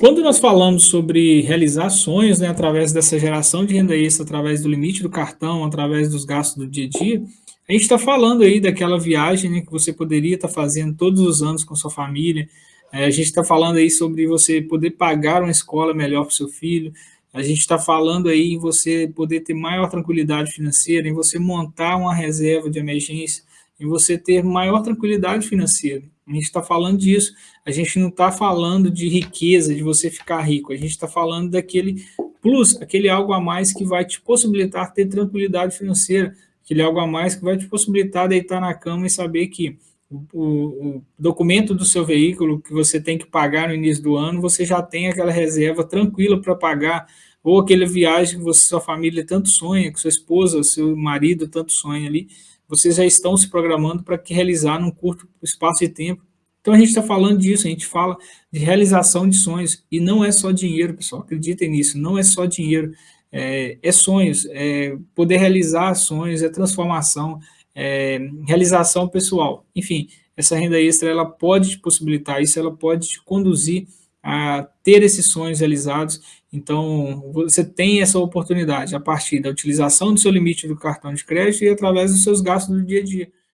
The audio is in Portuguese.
Quando nós falamos sobre realizar sonhos, né, através dessa geração de renda extra, através do limite do cartão, através dos gastos do dia a dia, a gente está falando aí daquela viagem né, que você poderia estar tá fazendo todos os anos com sua família, é, a gente está falando aí sobre você poder pagar uma escola melhor para o seu filho, a gente está falando aí em você poder ter maior tranquilidade financeira, em você montar uma reserva de emergência, em você ter maior tranquilidade financeira. A gente está falando disso. A gente não está falando de riqueza, de você ficar rico. A gente está falando daquele plus, aquele algo a mais que vai te possibilitar ter tranquilidade financeira, aquele algo a mais que vai te possibilitar deitar na cama e saber que o, o, documento do seu veículo que você tem que pagar no início do ano, você já tem aquela reserva tranquila para pagar, ou aquela viagem que você, sua família tanto sonha, que sua esposa, seu marido tanto sonha ali, vocês já estão se programando para realizar num curto espaço de tempo. Então a gente está falando disso, a gente fala de realização de sonhos, e não é só dinheiro, pessoal, acreditem nisso, não é só dinheiro, é, é sonhos, é poder realizar sonhos, é transformação, é realização pessoal. Enfim, essa renda extra, ela pode te possibilitar isso, ela pode te conduzir a ter esses sonhos realizados, então você tem essa oportunidade a partir da utilização do seu limite do cartão de crédito e através dos seus gastos do dia a dia.